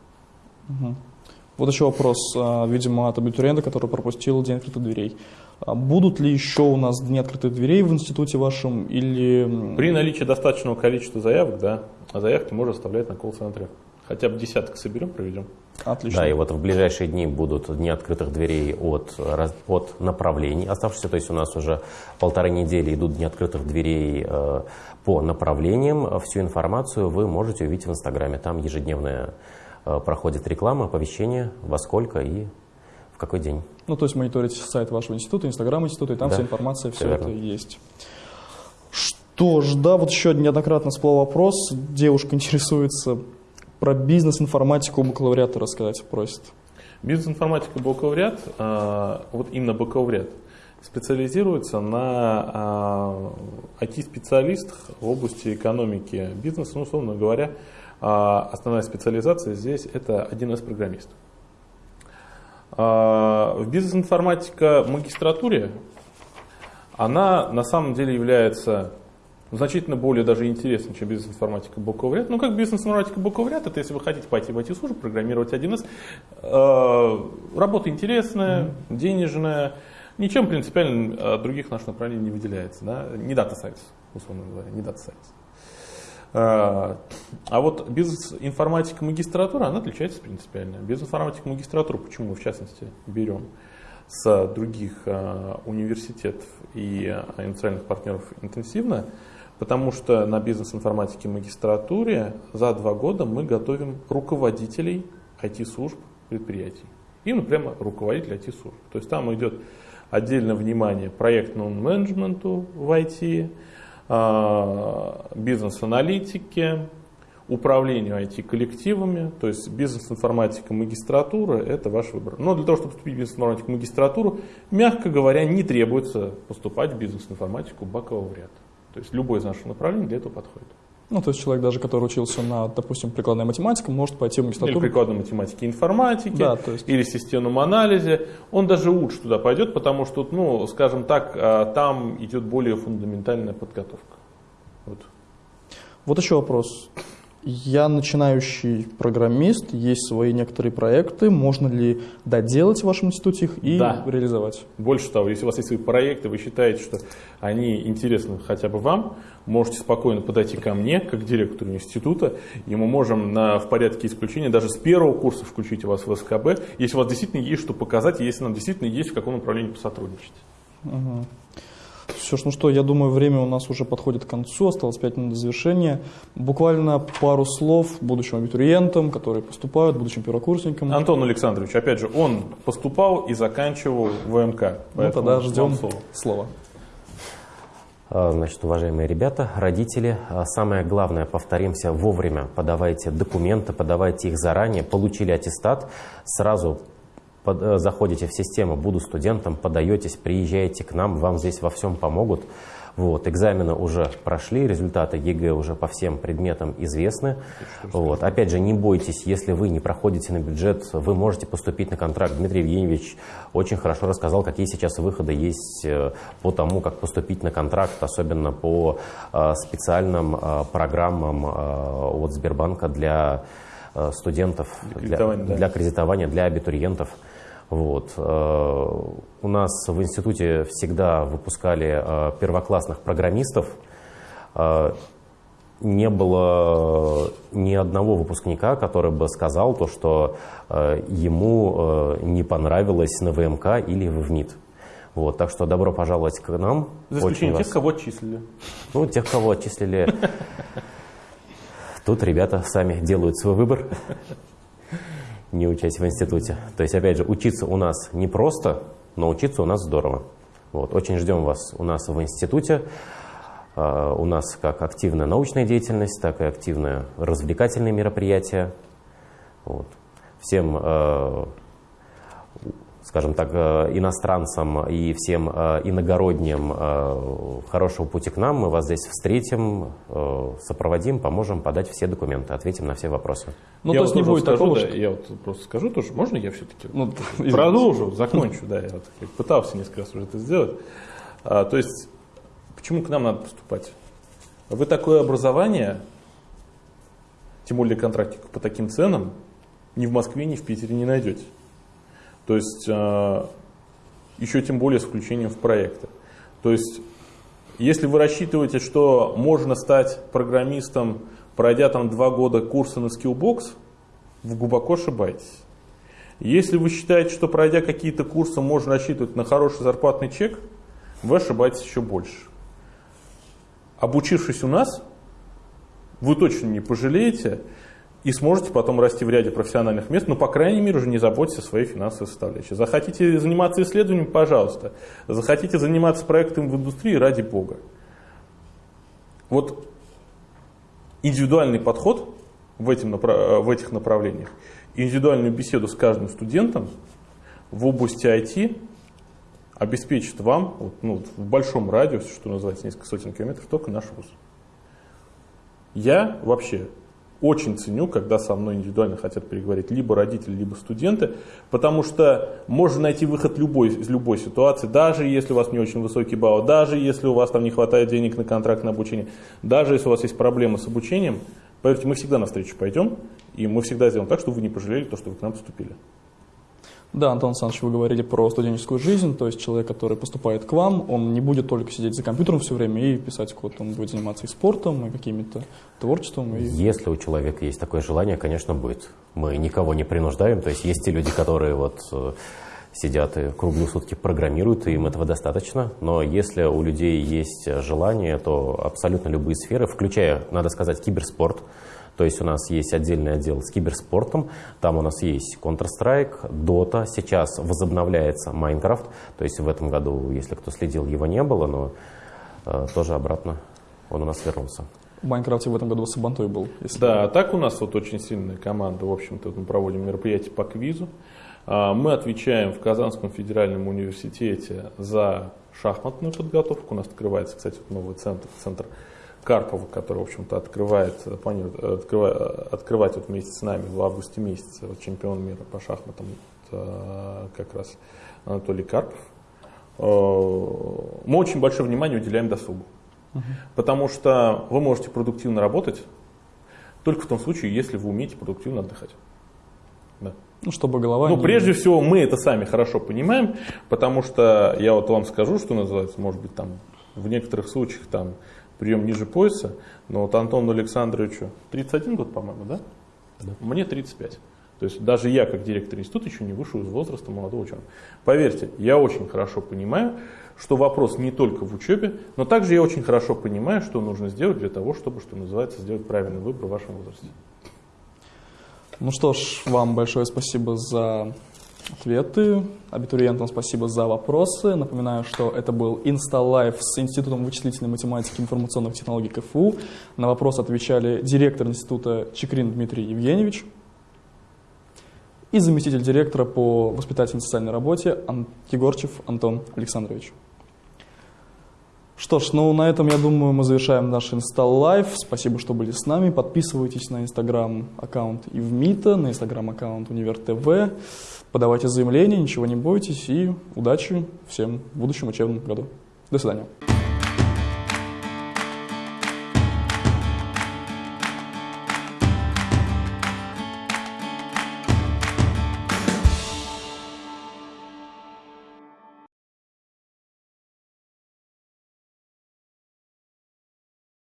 Угу. Вот еще вопрос, а, видимо, от абитуриента, который пропустил День открытых дверей. А будут ли еще у нас дни открытых дверей в институте вашем или... При наличии достаточного количества заявок, да, а заявки можно оставлять на колл-центре. Хотя бы десяток соберем, проведем. Отлично. Да, и вот в ближайшие дни будут дни открытых дверей от, от направлений оставшихся. То есть у нас уже полторы недели идут дни открытых дверей э, по направлениям. Всю информацию вы можете увидеть в Инстаграме. Там ежедневная Э, проходит реклама, оповещение, во сколько и в какой день. Ну, то есть мониторить сайт вашего института, инстаграм института, и там да, вся информация, все, все это есть. Что ж, да, вот еще неоднократно всплыл вопрос. Девушка интересуется про бизнес-информатику бакалавриата рассказать просит. Бизнес-информатика бакалавриат, э, вот именно бакалавриат, специализируется на IT-специалистах э, в области экономики бизнеса, ну, условно говоря, а основная специализация здесь это 1С-программист. А, в бизнес-информатика магистратуре она на самом деле является значительно более даже интересной, чем бизнес-информатика бакалавриат. Ну, как бизнес-информатика бакалавриат, это если вы хотите пойти в IT-службу, программировать 1С, а, работа интересная, mm-hmm. денежная, ничем принципиально от других наших направлений не выделяется. Да? Не data science, условно говоря, не data science. А, а вот бизнес-информатика магистратура, она отличается принципиально. Бизнес-информатика магистратура, почему мы в частности берем с других а, университетов и а, индустриальных партнеров интенсивно, потому что на бизнес-информатике магистратуре за два года мы готовим руководителей IT-служб предприятий. Именно прямо руководитель IT-служб. То есть там идет отдельное внимание проектному менеджменту в IT, бизнес-аналитике, управлению IT-коллективами, то есть бизнес-информатика магистратура – это ваш выбор. Но для того, чтобы поступить в бизнес-информатику магистратуру, мягко говоря, не требуется поступать в бизнес-информатику бакалавриат. То есть любой из наших направлений для этого подходит. Ну, то есть человек даже, который учился на, допустим, прикладной математике, может пойти в магистратуру. Или прикладной математике и информатике, да, то есть... или системном анализе. Он даже лучше туда пойдет, потому что, ну, скажем так, а, там идет более фундаментальная подготовка. Вот. Вот еще вопрос. Я начинающий программист, есть свои некоторые проекты. Можно ли доделать в вашем институте их и да. реализовать? Больше того, если у вас есть свои проекты, вы считаете, что они интересны хотя бы вам, можете спокойно подойти ко мне, как директору института, и мы можем на, в порядке исключения даже с первого курса включить вас в СКБ, если у вас действительно есть что показать, если нам действительно есть в каком направлении посотрудничать. Угу. Все ж, ну что, я думаю, время у нас уже подходит к концу, осталось 5 минут до завершения. Буквально пару слов будущим абитуриентам, которые поступают, будущим первокурсникам. Антон Александрович, опять же, он поступал и заканчивал ВМК. Ну тогда ждем слова. А, значит, уважаемые ребята, родители, а, самое главное, повторимся, вовремя подавайте документы, подавайте их заранее, получили аттестат, сразу под, э, заходите в систему «Буду студентом», подаетесь, приезжаете к нам, вам здесь во всем помогут. Вот, экзамены уже прошли, результаты ЕГЭ уже по всем предметам известны. Вот. Опять же, не бойтесь, если вы не проходите на бюджет, вы можете поступить на контракт. Дмитрий Евгеньевич очень хорошо рассказал, какие сейчас выходы есть э, по тому, как поступить на контракт, особенно по э, специальным программам от Сбербанка для студентов, для кредитования, для, для кредитования, для абитуриентов. Вот. Э, у нас в институте всегда выпускали э, первоклассных программистов. Э, не было ни одного выпускника, который бы сказал то, что ему не понравилось на ВМК или в ВНИТ. Вот, так что добро пожаловать к нам. За исключением тех, вас... кого отчислили. Ну, тех, кого отчислили. Тут ребята сами делают свой выбор не учась в институте. То есть, опять же, учиться у нас не просто, но учиться у нас здорово. Вот. Очень ждем вас у нас в институте. Uh, у нас как активная научная деятельность, так и активные развлекательные мероприятия. Вот. Всем uh, скажем так, э, иностранцам и всем э, иногородним э, хорошего пути к нам. Мы вас здесь встретим, сопроводим, поможем подать все документы, ответим на все вопросы. Ну, я то есть не будет скажу, такого, да, что... Я вот просто скажу тоже, можно я все-таки ну, продолжу, закончу, да, я вот пытался несколько раз уже это сделать. А, то есть, почему к нам надо поступать? Вы такое образование, тем более контрактик по таким ценам, ни в Москве, ни в Питере не найдете. То есть э, еще тем более с включением в проекты. То есть если вы рассчитываете, что можно стать программистом, пройдя там два года курса на Skillbox, вы глубоко ошибаетесь. Если вы считаете, что пройдя какие-то курсы можно рассчитывать на хороший зарплатный чек, вы ошибаетесь еще больше. Обучившись у нас, вы точно не пожалеете, и сможете потом расти в ряде профессиональных мест, но, по крайней мере, уже не заботьтесь о своей финансовой составляющей. Захотите заниматься исследованием, пожалуйста. Захотите заниматься проектом в индустрии, ради бога. Вот индивидуальный подход в, этим, в этих направлениях, индивидуальную беседу с каждым студентом в области IT обеспечит вам ну, в большом радиусе, что называется, несколько сотен километров, только наш вуз. Я вообще очень ценю, когда со мной индивидуально хотят переговорить либо родители, либо студенты, потому что можно найти выход любой, из любой ситуации, даже если у вас не очень высокий балл, даже если у вас там не хватает денег на контракт на обучение, даже если у вас есть проблемы с обучением, поверьте, мы всегда навстречу пойдем, и мы всегда сделаем так, чтобы вы не пожалели то, что вы к нам поступили. Да, Антон Александрович, вы говорили про студенческую жизнь, то есть человек, который поступает к вам, он не будет только сидеть за компьютером все время и писать код, он будет заниматься и спортом, и какими-то творчеством. И... Если у человека есть такое желание, конечно, будет. Мы никого не принуждаем, то есть есть те люди, которые вот э, сидят и круглые сутки программируют, и им этого достаточно. Но если у людей есть желание, то абсолютно любые сферы, включая, надо сказать, киберспорт, то есть у нас есть отдельный отдел с киберспортом, там у нас есть Counter-Strike, Dota, сейчас возобновляется Minecraft, то есть в этом году, если кто следил, его не было, но э, тоже обратно он у нас вернулся. В Майнкрафте в этом году Сабантой был. Если да, а так у нас вот очень сильная команда. В общем-то, мы проводим мероприятие по квизу. А, мы отвечаем в Казанском федеральном университете за шахматную подготовку. У нас открывается, кстати, новый центр, центр Карпова, который, в общем-то, открывает, планирует открывать, открывать вот вместе с нами в августе месяце вот, чемпион мира по шахматам вот, как раз Анатолий Карпов. Э, мы очень большое внимание уделяем досугу, угу. потому что вы можете продуктивно работать только в том случае, если вы умеете продуктивно отдыхать. Да. Ну, чтобы голова... Ну, не... прежде всего, мы это сами хорошо понимаем, потому что я вот вам скажу, что называется, может быть, там в некоторых случаях там прием ниже пояса, но вот Антону Александровичу 31 год, по-моему, да? да? Мне 35. То есть даже я, как директор института, еще не вышел из возраста молодого ученого. Поверьте, я очень хорошо понимаю, что вопрос не только в учебе, но также я очень хорошо понимаю, что нужно сделать для того, чтобы, что называется, сделать правильный выбор в вашем возрасте. Ну что ж, вам большое спасибо за ответы. Абитуриентам спасибо за вопросы. Напоминаю, что это был InstaLife с Институтом вычислительной математики и информационных технологий КФУ. На вопрос отвечали директор института Чекрин Дмитрий Евгеньевич и заместитель директора по воспитательной социальной работе Ан Егорчев Антон Александрович. Что ж, ну на этом, я думаю, мы завершаем наш Live. Спасибо, что были с нами. Подписывайтесь на инстаграм-аккаунт Ивмита, на инстаграм-аккаунт Универ ТВ. Подавайте заявления, ничего не бойтесь и удачи всем в будущем учебном году. До свидания.